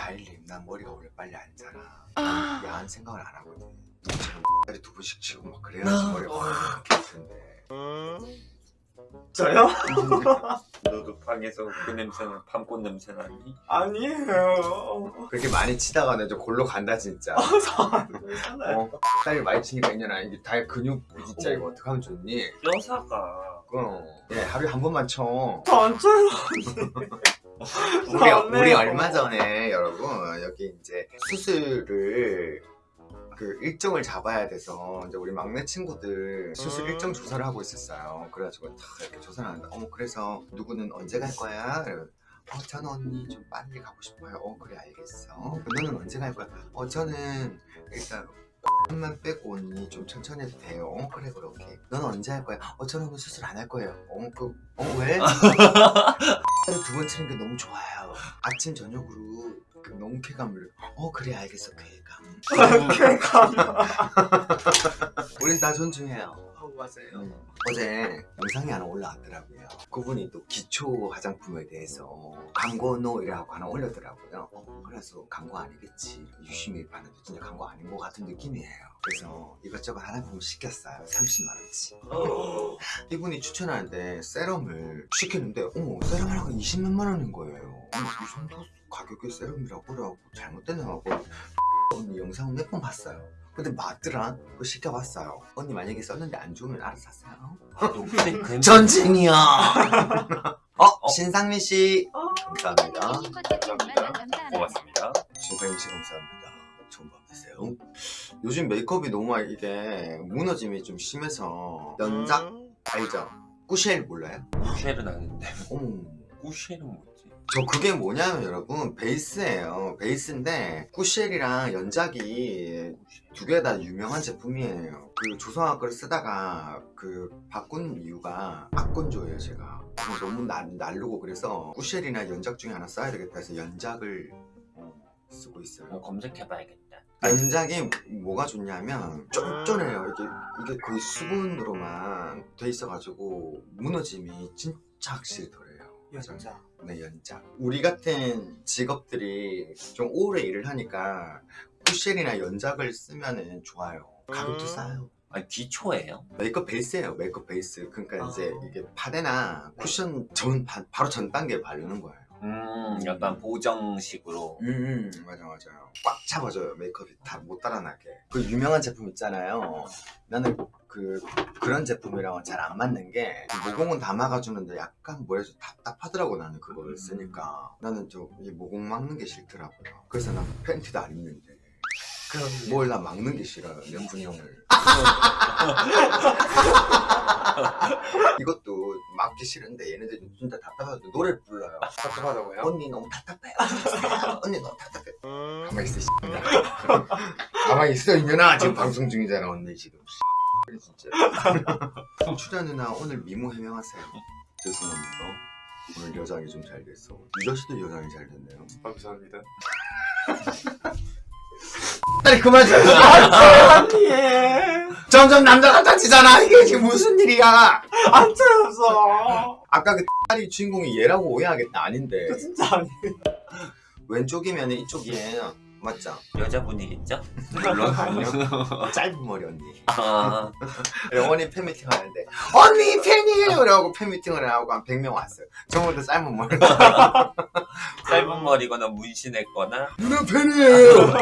다일님 난 머리가 원래 빨리 안 자라. 야한 생각을 안 하거든. 누구처럼 X다리 두 번씩 치고 막 그래야지 머리가 확 깨끗한데. 저요? 너도 방에서 그 냄새는 밤꽃 냄새 나니? 아니에요. 그렇게 많이 치다가 내저 골로 간다 진짜. 괜찮아요. 어, 다리 많이 치니까 있냐나 이게 다리 근육 진짜 이거 어떡하면 좋니? 뼈사가. 그럼 예 하루에 한 번만 쳐. 저안 쳐요. 우리, 안 우리 해요. 얼마 전에 여러분 여기 이제 수술을 그 일정을 잡아야 돼서 이제 우리 막내 친구들 수술 음. 일정 조사를 하고 있었어요. 그래가지고 다 이렇게 조사를 하는데 어머 그래서 누구는 언제 갈 거야? 어 저는 언니 좀 빨리 가고 싶어요. 어 그래 알겠어. 너는 언제 갈 거야? 어 저는 일단 만 빼고 언니 좀 천천히 해도 돼요. 어, 그래 그렇게. 너는 언제 할 거야? 어 저는 오늘 수술 안 할 거예요. 어 그 어 왜? 두번 치는 게 너무 좋아요. 아침 저녁으로 그 너무 쾌감을. 어 그래 알겠어 쾌감. 쾌감. 우린 다 존중해요. 어, 맞아요. 음, 어제 영상이 하나 올라왔더라고요. 그분이 또 기초 화장품에 대해서 광고노 이라고 하나 올렸더라고요. 어, 그래서 광고 아니겠지. 유심히 봤는데 진짜 광고 아닌 것 같은 느낌이에요. 그래서 이것저것 화장품을 시켰어요. 30만 원치. 이분이 추천하는데 세럼을 시켰는데 어머 세럼 하나가 20만 원인 거예요. 이 정도 가격의 세럼이라고 그래갖고 잘못됐나 하고 언니 영상 몇번 봤어요. 근데 맞더라. 그거 시켜봤어요. 언니 만약에 썼는데 안 좋으면 알아서 사세요. 그 전쟁이야. 어, 신상민 씨. 어. 감사합니다. 감사합니다. 고맙습니다. 신상민 씨 감사합니다. 좋은 밤 되세요. 요즘 메이크업이 너무 이게 무너짐이 좀 심해서 연작 음. 알죠? 꾸쉘 몰라요? 꾸쉘은 아는데 어머. 꾸쉘은 뭐지? 저 그게 뭐냐면 여러분 베이스예요. 베이스인데 꾸쉘이랑 연작이 두 개 다 유명한 제품이에요. 그 조성아 거를 쓰다가 그 바꾼 이유가 악건조예요 제가. 너무 날, 날르고 그래서 꾸쉘이나 연작 중에 하나 써야 되겠다 해서 연작을 어, 쓰고 뭐 있어요. 검색해봐야겠다. 연작이 뭐가 좋냐면 쫀쫀해요. 이게, 이게 거의 수분으로만 돼 있어가지고 무너짐이 진짜 확실히 덜해요 여자. 네, 연장. 우리 같은 직업들이 좀 오래 일을 하니까 쿠션이나 연작을 쓰면은 좋아요. 가격도 음. 싸요. 아니 기초예요? 메이크업 베이스예요, 메이크업 베이스. 그러니까 아. 이제 이게 파데나 쿠션 전, 바, 바로 전 단계에 바르는 거예요. 음 약간 보정식으로 음, 음, 맞아, 맞아요. 꽉 잡아줘요, 메이크업이 다 못 따라나게. 그 유명한 제품 있잖아요. 나는 그, 그런 제품이랑은 잘 안 맞는 게, 모공은 다 막아주는데 약간 뭐라 해서 답답하더라고, 나는 그거를 쓰니까. 나는 좀, 이 모공 막는 게 싫더라고요. 그래서 난 팬티도 안 입는데. 그럼 뭘나 막는 게 싫어요, 명분형을. 이것도 막기 싫은데 얘네들이 진짜 답답해서 노래를 불러요. 답답하다고요? 언니 너무 답답해요. 언니 너무 답답해. 음. 가만히 있어, 씨. 가만히 있어, 이년아. 지금 방송 중이잖아, 언니 지금. 그래, 진짜. 출연 누나 오늘 미모 해명하세요. 죄송합니다. 오늘 여장이 좀 잘 됐어. 유저 씨도 여장이 잘 됐네요. 감사합니다. 빨리 그만 좀. 아니. 점점 남자 같아지잖아. 이게 지금 무슨 일이야? 안 쳐였어. 아까 그 딸이 주인공이 얘라고 오해하겠다. 아닌데. 저 진짜 아니. 왼쪽이면 이쪽이에요. 맞죠? 여자분이겠죠? 물론 아니요. 짧은 머리 언니. 아 영원히 팬미팅 하는데 언니 팬이에요! 라고 팬미팅을 하고 한 100명 왔어요. 저보다 짧은 머리. 짧은 머리거나 문신했거나 누나 팬이에요!